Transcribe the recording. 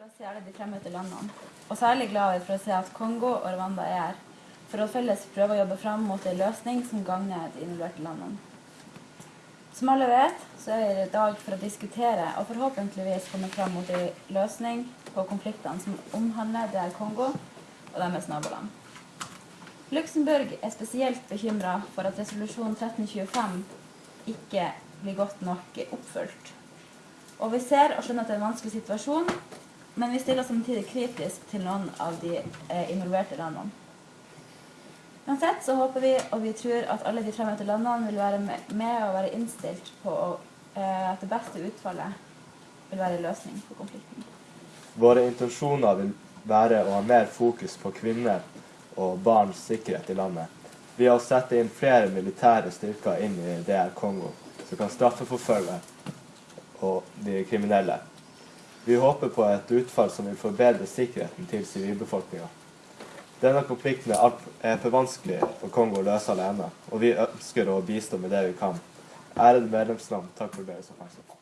for å se alle de fremmøtte landene, og særlig glad for å se at Kongo og Rwanda er her, for å felles prøve å jobbe fram mot en løsning som gagner de involverte landene. Som alle vet, så er vi i dag for å diskutere og forhåpentligvis komme fram mot en løsning på konfliktene som omhandler DR Kongo og deres naboland. Luxembourg er spesielt bekymra for at resolusjon 1325 ikke blir godt nok oppfylt. Og vi ser og skjønner at det er en vanskelig situasjon, men vi stiller samtidig kritisk til noen av de eh, involverte landene. Uansett så håper vi og vi tror at alle de fremmøtte landene vil være med, og være innstilt på eh, at det beste utfallet vil være en løsning på konflikten. Våre intensjoner vil være å ha mer fokus på kvinner og barns sikkerhet i landet. Ved å sette inn flere militære styrker inn i DR Kongo, som kan straffeforfølge og de kriminelle. Vi håper på et utfall som vil forbedre sikkerheten til sivilbefolkninga. Denne konflikten er, for vanskelig for Kongo å løse alene, og vi ønsker å bistå med det vi kan. Ærede medlemsland, takk for deres oppmerksomhet.